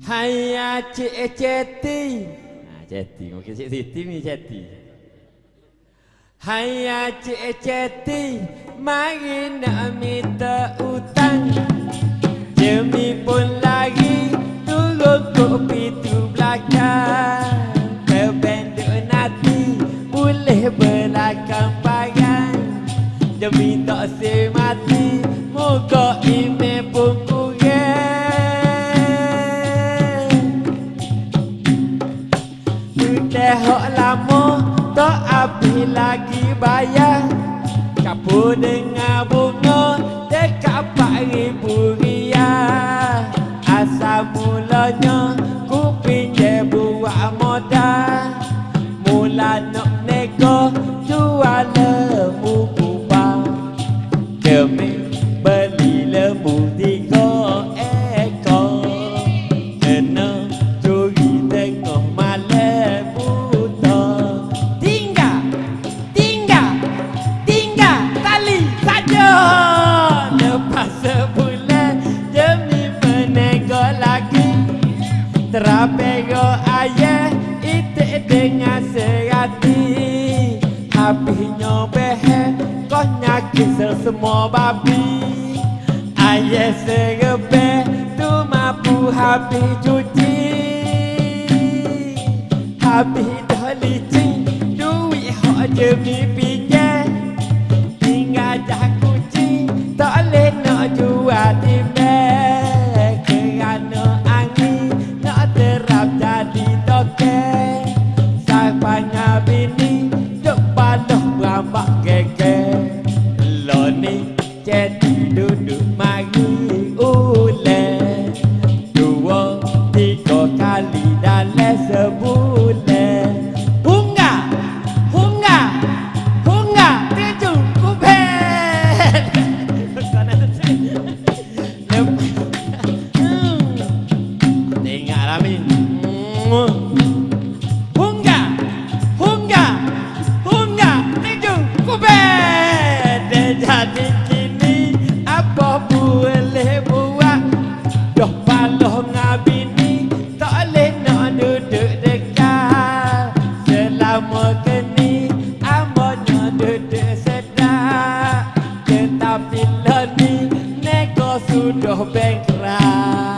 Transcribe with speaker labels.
Speaker 1: Cik ceti. Ha ceti mungkin cik Siti ni ceti. Cik ceti, mari nak minta utang. Jemi pun lagi turun kopi tu belakang. Kebenduk nanti boleh belakang pagan. Demi tak semati, moga ini hok lama tak habis lagi bayar. Kapu dengan bunga dekat empat ribu riyal. Asal mulanya ku pinjam buat modal. Mula Terapego ayah itik dengan serati. Habisnya behe kau nyakit semua babi. Ayah serebe tu mampu habis cuci. Habis dah licin duit hok demi pinjam Tinggal dah kucing tak boleh nak jual Caramba. udah bengkrah